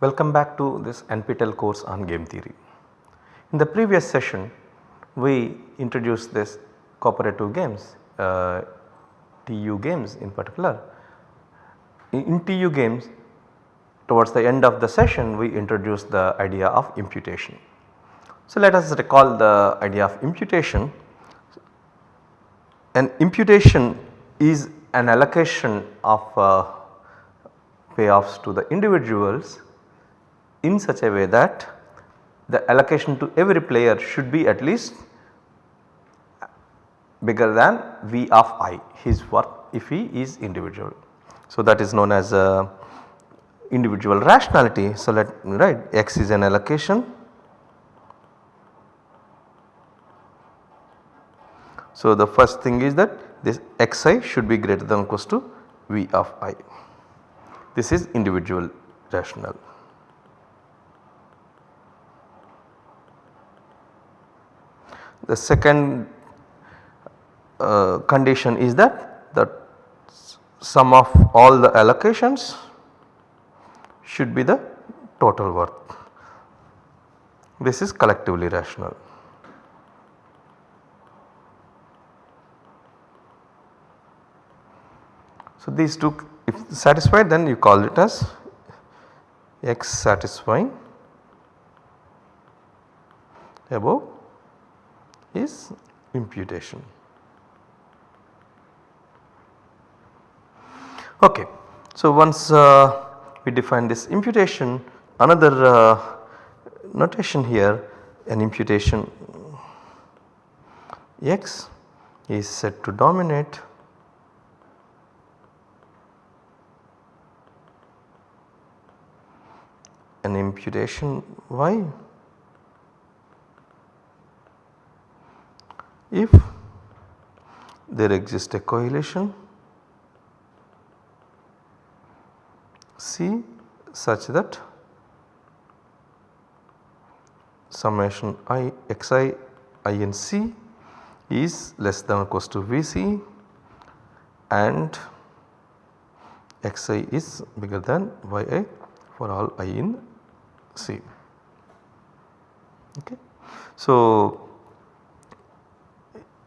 Welcome back to this NPTEL course on game theory. In the previous session we introduced this cooperative games, uh, TU games in particular. In, in TU games towards the end of the session we introduced the idea of imputation. So let us recall the idea of imputation. An imputation is an allocation of uh, payoffs to the individuals in such a way that the allocation to every player should be at least bigger than V of i his worth if he is individual. So that is known as uh, individual rationality. So let right x is an allocation. So the first thing is that this xi should be greater than or equals to V of i. This is individual rational. The second uh, condition is that the sum of all the allocations should be the total worth. This is collectively rational. So these two if satisfied then you call it as x satisfying above is imputation. Okay. So once uh, we define this imputation another uh, notation here an imputation x is said to dominate an imputation y if there exists a coalition C such that summation i xi i in C is less than or equals to Vc and xi is bigger than yi for all i in C. Okay. So,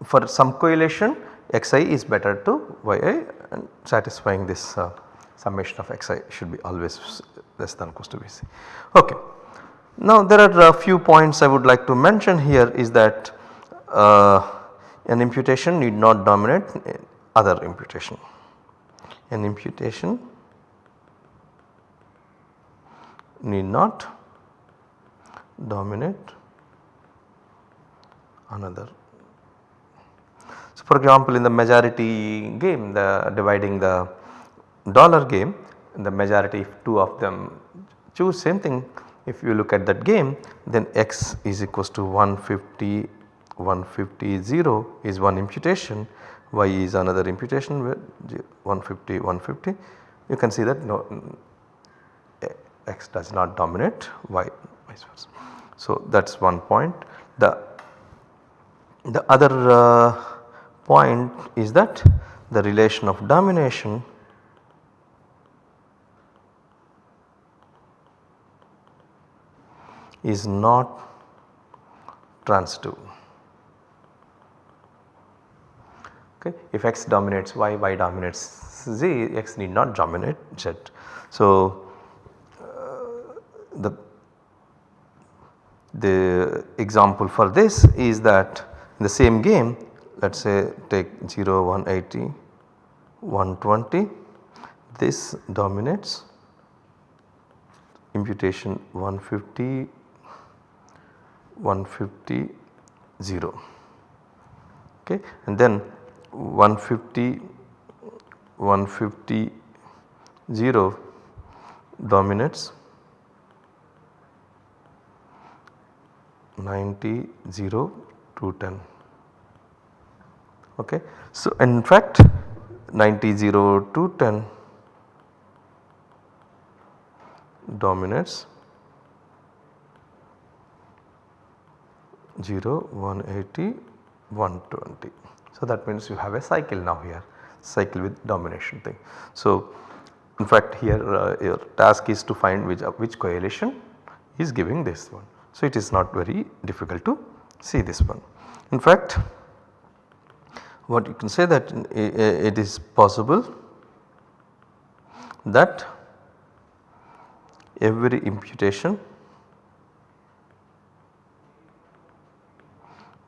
for some coalition xi is better to yi and satisfying this uh, summation of xi should be always less than equals to Vc. Okay. Now there are a few points I would like to mention here is that uh, an imputation need not dominate other imputation. An imputation need not dominate another so, for example, in the majority game the dividing the dollar game the majority if two of them choose same thing if you look at that game then x is equals to 150 150 0 is one imputation y is another imputation 150 150 you can see that no x does not dominate y vice versa. So that is one point the the other uh, point is that the relation of domination is not transitive. Okay. If x dominates y, y dominates z, x need not dominate z. So, uh, the, the example for this is that in the same game let us say take 0, 180, 120 this dominates. Imputation 150, 150, 0 okay? And then 150, 150, 0 dominates. 90, 0, 210 okay. So in fact 90 0 to 10 dominates 0 180 120. So that means you have a cycle now here cycle with domination thing. So in fact here uh, your task is to find which, uh, which coalition is giving this one. So it is not very difficult to see this one. In fact what you can say that it is possible that every imputation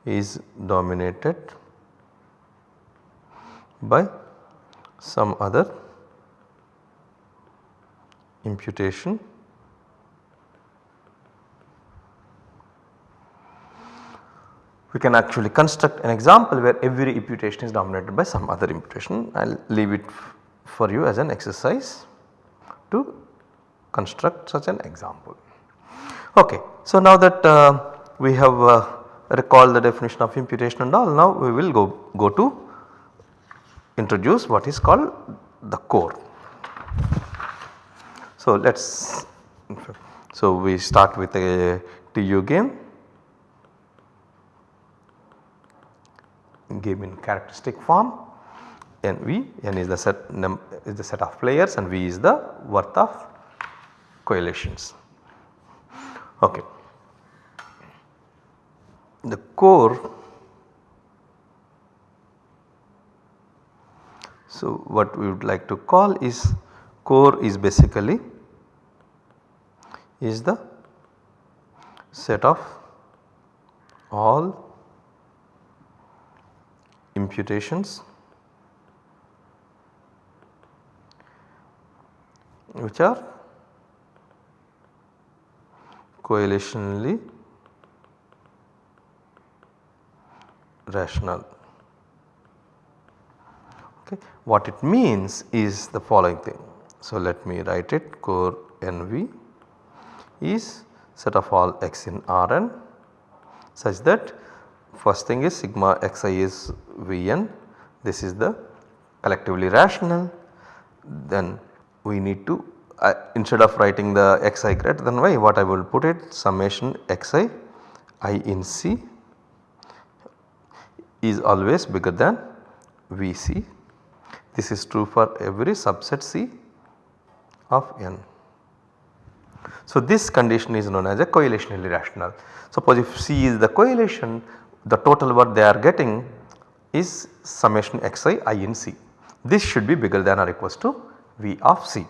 is dominated by some other imputation we can actually construct an example where every imputation is dominated by some other imputation. I will leave it for you as an exercise to construct such an example. Okay. So, now that uh, we have uh, recalled the definition of imputation and all now we will go, go to introduce what is called the core. So, let us so we start with a TU game game in characteristic form n v n is the set is the set of players and v is the worth of coalitions. Okay. The core so what we would like to call is core is basically is the set of all imputations which are coalitionally rational. Okay. What it means is the following thing. So, let me write it core NV is set of all x in Rn such that first thing is sigma xi is Vn this is the collectively rational then we need to uh, instead of writing the xi greater than y what I will put it summation xi i in C is always bigger than Vc. This is true for every subset C of n. So, this condition is known as a coalitionally rational. Suppose if C is the coalition the total work they are getting is summation xi i in C. This should be bigger than or equals to V of C.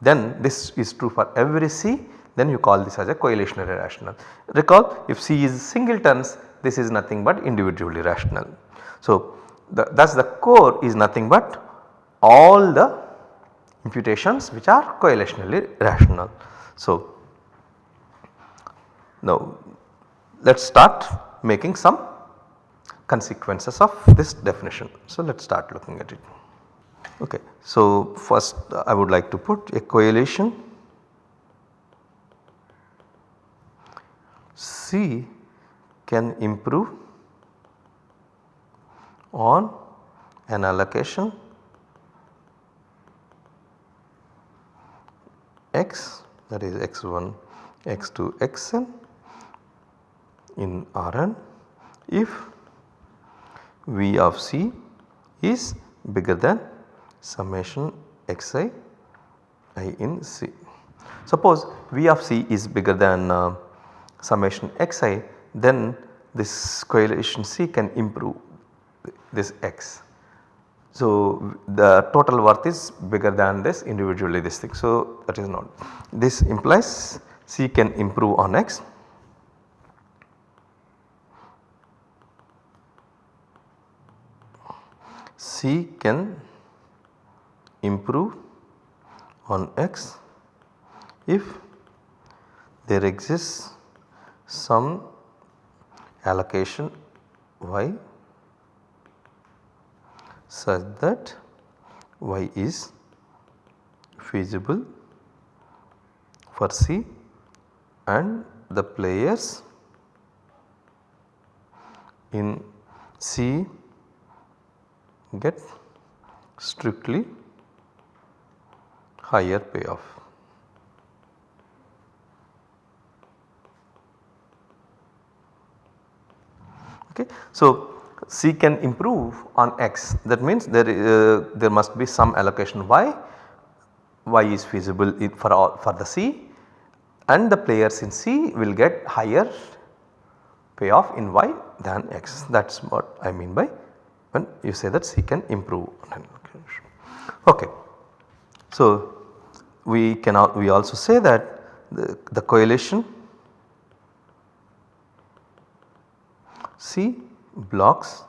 Then this is true for every C then you call this as a coalitionary rational. Recall if C is singletons this is nothing but individually rational. So the, thus the core is nothing but all the imputations which are coalitionally rational. So now let us start making some consequences of this definition. So let us start looking at it. Okay. So first I would like to put a coalition C can improve on an allocation x that is x1 x2 xn in Rn if V of C is bigger than summation xi i in C. Suppose V of C is bigger than uh, summation xi then this coalition C can improve this x. So the total worth is bigger than this individually this thing. So that is not this implies C can improve on x C can improve on x if there exists some allocation y such that y is feasible for C and the players in C get strictly higher payoff. Okay. So, C can improve on x that means there, uh, there must be some allocation y y is feasible for all for the C and the players in C will get higher payoff in y than x that is what I mean by when you say that C can improve. Okay. So, we can we also say that the, the coalition C blocks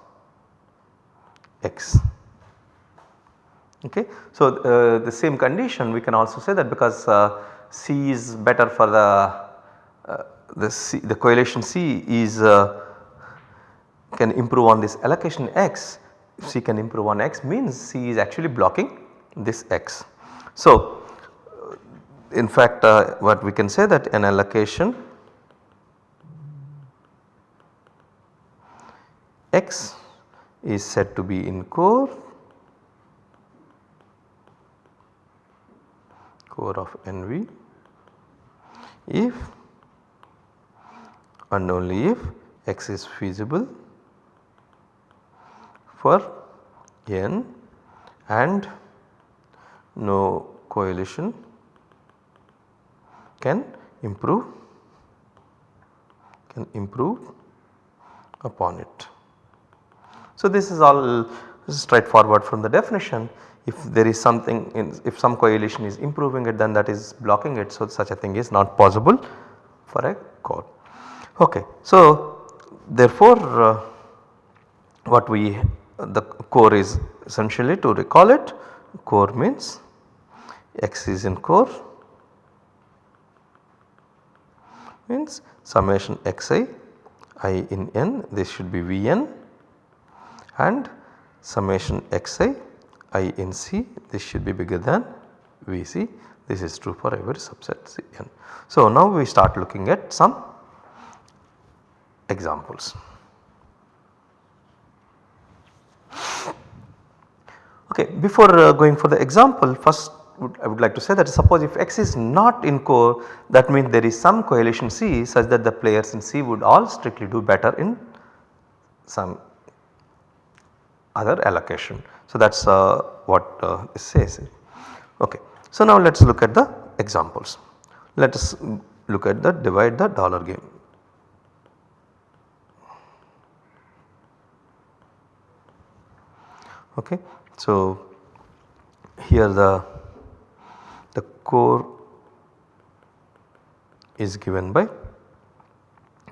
X. Okay. So, uh, the same condition we can also say that because uh, C is better for the uh, the, C, the coalition C is uh, can improve on this allocation X if C can improve on X means C is actually blocking this X. So, in fact uh, what we can say that an allocation X is said to be in core core of NV if and only if X is feasible for N and no coalition can improve can improve upon it. So, this is all straightforward from the definition if there is something in, if some coalition is improving it then that is blocking it. So, such a thing is not possible for a core. Okay. So, therefore, uh, what we the core is essentially to recall it core means x is in core means summation xi i in n this should be Vn and summation xi i in C this should be bigger than Vc this is true for every subset Cn. So now we start looking at some examples. Okay, before uh, going for the example first would, I would like to say that suppose if X is not in core that means there is some coalition C such that the players in C would all strictly do better in some other allocation. So that is uh, what uh, this says. Okay. So now let us look at the examples. Let us look at the divide the dollar game. Okay. So, here the, the core is given by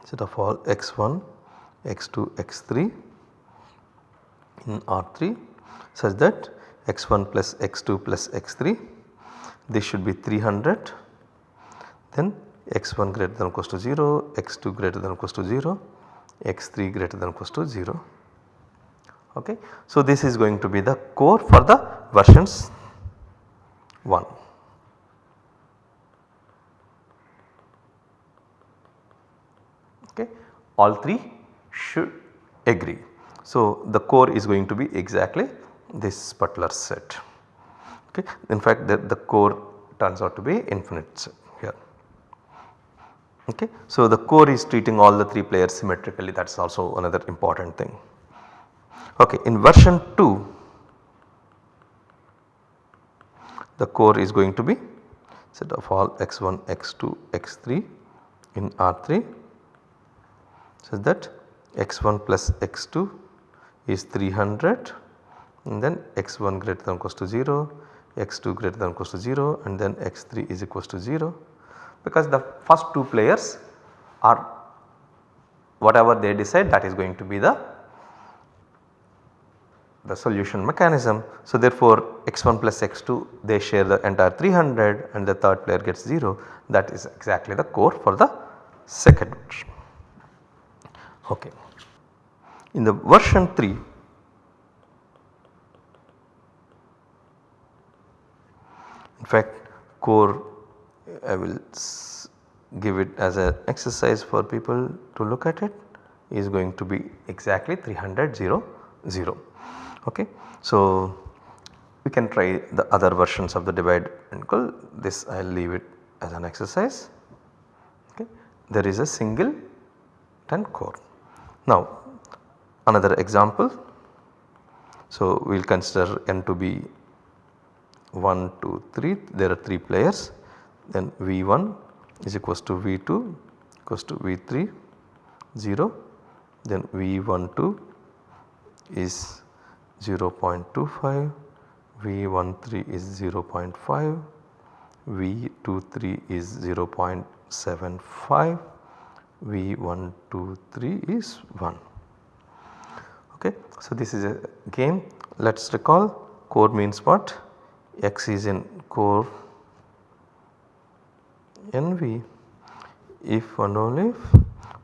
set of all x1, x2, x3 in R3 such that x1 plus x2 plus x3 this should be 300 then x1 greater than or equals to 0, x2 greater than or equals to 0, x3 greater than or equals to 0 Okay. So, this is going to be the core for the versions 1. Okay. All 3 should agree. So, the core is going to be exactly this particular set. Okay. In fact, the, the core turns out to be infinite set here. Okay. So, the core is treating all the 3 players symmetrically that is also another important thing. Okay, in version 2 the core is going to be set of all x1, x2, x3 in R3 such that x1 plus x2 is 300 and then x1 greater than or equals to 0, x2 greater than or equals to 0 and then x3 is equals to 0 because the first two players are whatever they decide that is going to be the the solution mechanism. So therefore x1 plus x2 they share the entire 300 and the third player gets 0 that is exactly the core for the second version. Okay. In the version 3 in fact core I will give it as an exercise for people to look at it is going to be exactly 300 0 0. Okay. So, we can try the other versions of the divide and equal this I will leave it as an exercise. Okay. There is a single 10 core. Now another example. So, we will consider n to be 1, 2, 3 there are 3 players then V1 is equals to V2 equals to V3 0 then V12 is 0.25 V13 is 0.5 V23 is 0.75 V123 is 1 okay. So this is a game. Let us recall core means what? X is in core NV if and only if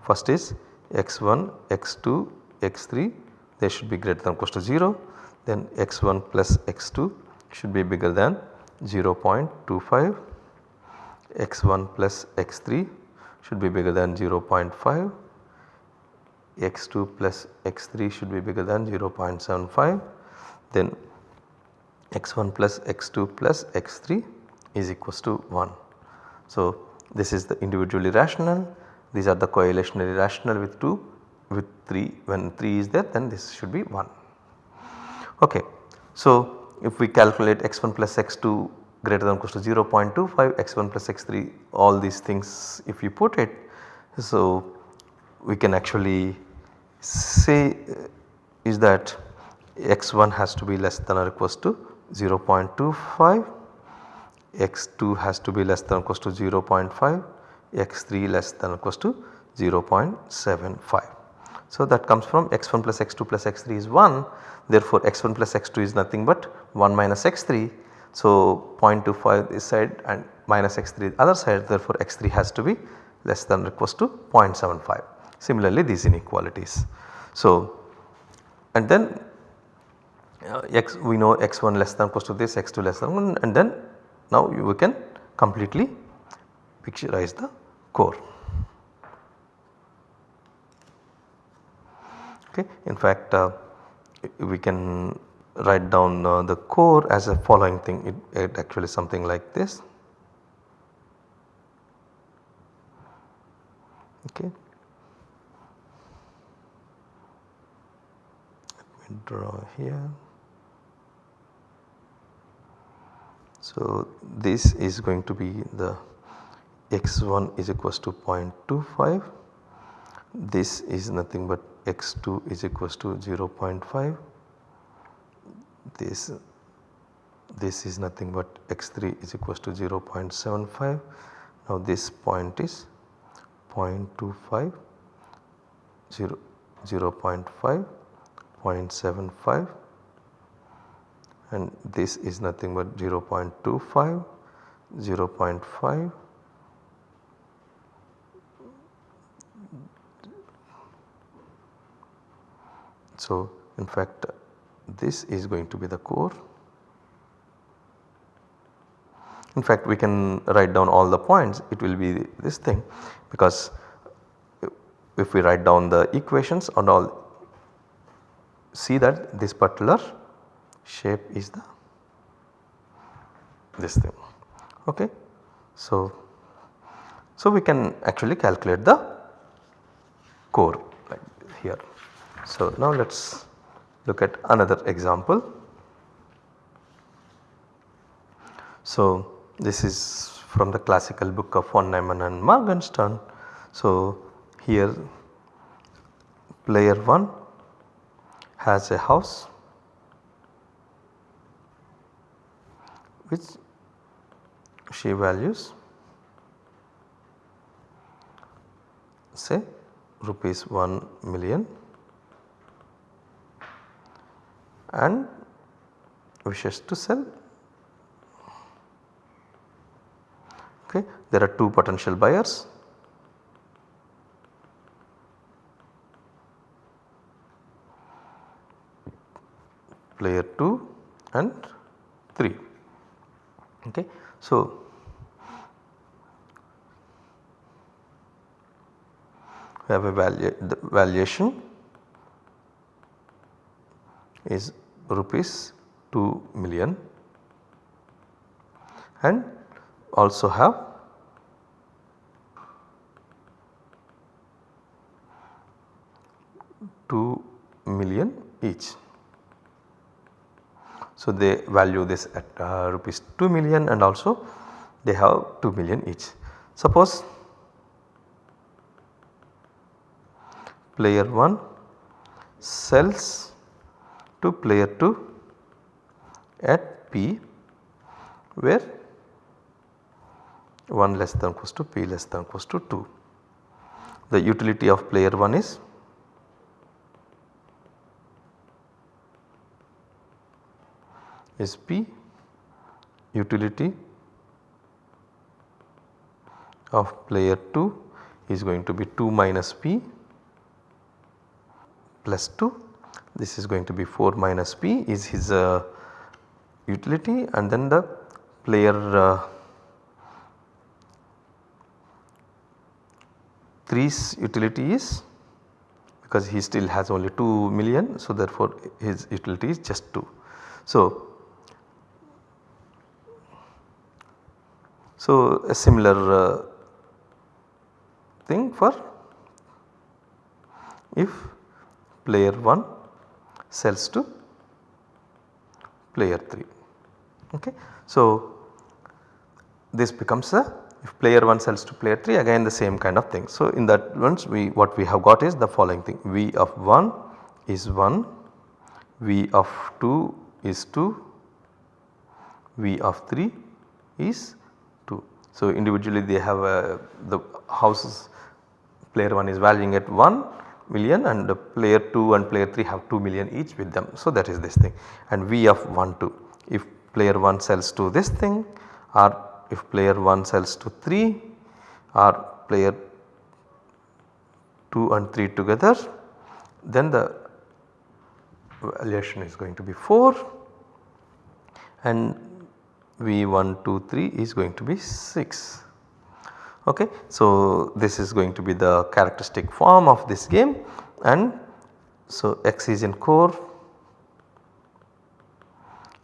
first is x1, x2, x3 they should be greater than or equal to 0 then x1 plus x2 should be bigger than 0.25 x1 plus x3 should be bigger than 0.5 x2 plus x3 should be bigger than 0.75 then x1 plus x2 plus x3 is equals to 1. So, this is the individually rational. These are the coalitionally rational with 2 with 3 when 3 is there then this should be 1. Okay. So, if we calculate x1 plus x2 greater than or equal to 0.25 x1 plus x3 all these things if you put it. So, we can actually say uh, is that x1 has to be less than or equals to 0.25 x2 has to be less than or equals to 0.5 x3 less than or equals to 0.75. So that comes from x1 plus x2 plus x3 is 1 therefore x1 plus x2 is nothing but 1 minus x3. So 0.25 this side and minus x3 other side therefore x3 has to be less than or equals to 0.75. Similarly these inequalities. So and then uh, x we know x1 less than equals to this x2 less than 1 and then now we can completely picturize the core. Okay. In fact, uh, we can write down uh, the core as a following thing it, it actually something like this. Okay. Let me draw here. So, this is going to be the x1 is equals to 0.25 this is nothing but x2 is equals to 0.5 this this is nothing but x3 is equals to 0.75 now this point is 0.25 0 0.5 0.75 and this is nothing but 0.25 0.5 So, in fact this is going to be the core. In fact we can write down all the points it will be this thing because if we write down the equations and all see that this particular shape is the this thing okay. So, so we can actually calculate the core like here. So, now let us look at another example. So, this is from the classical book of von Neumann and Morgenstern. So, here player 1 has a house which she values say rupees 1 million and wishes to sell. Okay. There are two potential buyers. player 2 and 3. Okay. So, we have a value the valuation is rupees 2 million and also have two million each. So, they value this at uh, rupees 2 million and also they have 2 million each. Suppose player 1 sells to player 2 at P where 1 less than equals to P less than equals to 2. The utility of player 1 is is P utility of player 2 is going to be 2 minus P plus 2 this is going to be 4 minus P is his uh, utility and then the player uh, 3's utility is because he still has only 2 million so therefore his utility is just 2. So, So, a similar uh, thing for if player 1 sells to player 3. Okay. So, this becomes a if player 1 sells to player 3 again the same kind of thing. So, in that ones we what we have got is the following thing V of 1 is 1, V of 2 is 2, V of 3 is 2. so, individually they have a, the houses player 1 is valuing at 1 million and player 2 and player 3 have 2 million each with them. So, that is this thing and V of 1 2 if player 1 sells to this thing or if player 1 sells to 3 or player 2 and 3 together then the valuation is going to be 4 and V1, 2, 3 is going to be 6. Okay. So, this is going to be the characteristic form of this game and so x is in core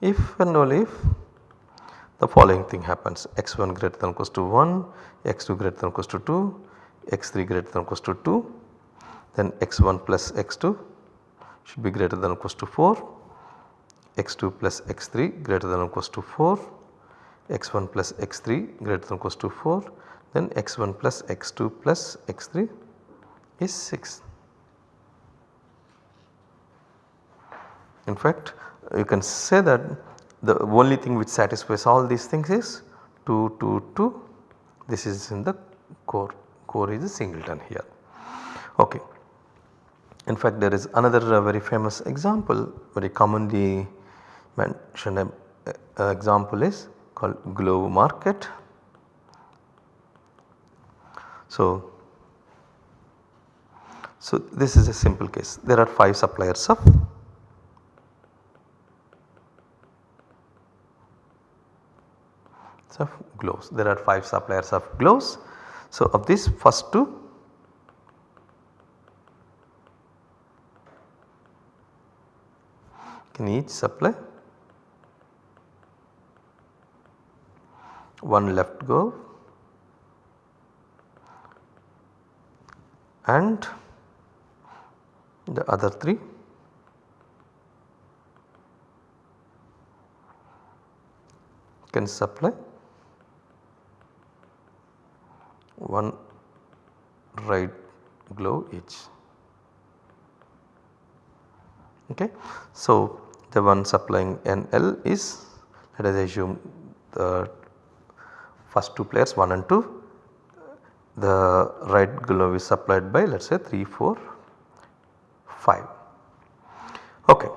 if and only if the following thing happens x1 greater than or equals to 1, x2 greater than or equals to 2, x3 greater than or equals to 2 then x1 plus x2 should be greater than or equals to 4, x2 plus x3 greater than or equals to 4 x1 plus x3 greater than or equals to 4 then x1 plus x2 plus x3 is 6. In fact you can say that the only thing which satisfies all these things is 2 2 2 this is in the core core is a singleton here. Okay. In fact there is another uh, very famous example very commonly mentioned uh, uh, example is called glove market. So, so this is a simple case. There are 5 suppliers of of gloves. There are 5 suppliers of gloves. So, of these first 2 can each supply. One left go and the other 3 can supply one right glove each. Okay. So, the one supplying NL is let us assume the first two players 1 and 2 the right glove is supplied by let us say 3 4 5. Okay.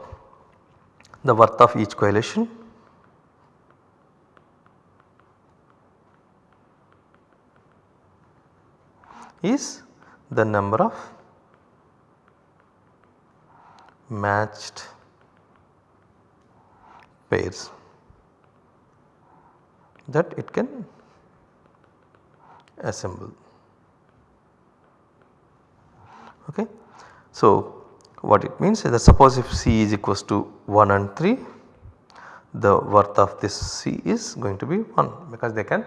The worth of each coalition is the number of matched pairs that it can assemble. Okay. So, what it means is that suppose if C is equals to 1 and 3 the worth of this C is going to be 1 because they can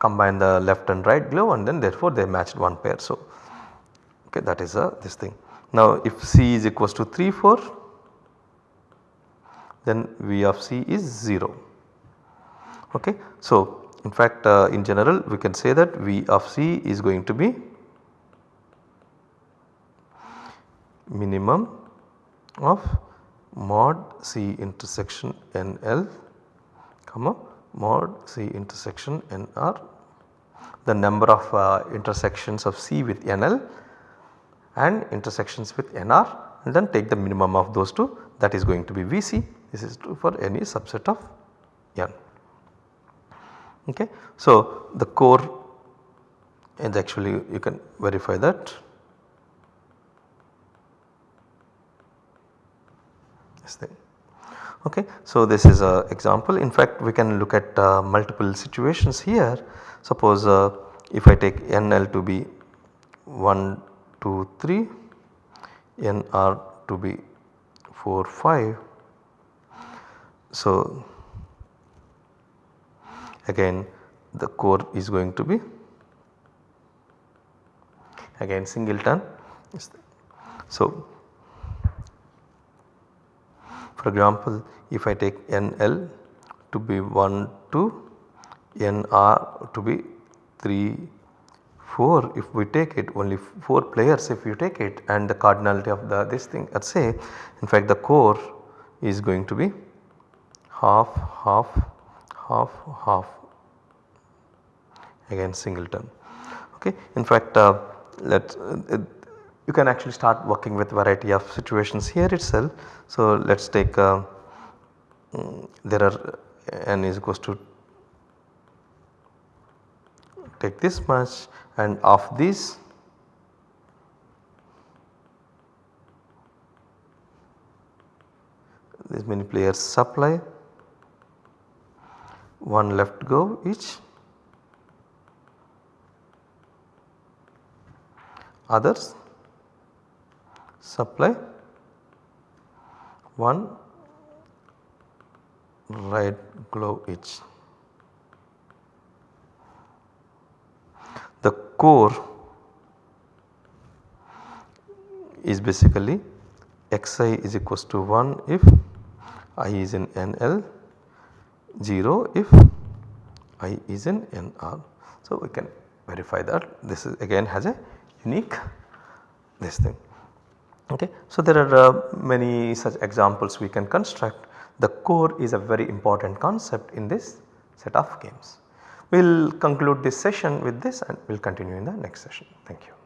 combine the left and right glove and then therefore they matched one pair. So, okay, that is a this thing. Now if C is equals to 3 4 then V of C is 0. Okay. So, in fact uh, in general we can say that V of C is going to be minimum of mod C intersection NL comma mod C intersection NR the number of uh, intersections of C with NL and intersections with NR and then take the minimum of those two that is going to be Vc this is true for any subset of N. Okay. So, the core is actually you can verify that this. Okay. So, this is a example in fact we can look at uh, multiple situations here suppose uh, if I take NL to be 1 2 3 NR to be 4 5. So, again the core is going to be again singleton. So, for example, if I take NL to be 1 2 NR to be 3 4 if we take it only 4 players if you take it and the cardinality of the this thing let us say in fact the core is going to be half half half half again singleton okay. In fact uh, let uh, you can actually start working with variety of situations here itself. So let us take uh, mm, there are n is equals to take this much and of this this many players supply one left go each others supply one right glove each. The core is basically xi is equals to 1 if i is in NL 0 if i is in NR. So, we can verify that this is again has a unique this thing. Okay. So, there are uh, many such examples we can construct the core is a very important concept in this set of games. We will conclude this session with this and we will continue in the next session. Thank you.